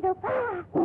to go far.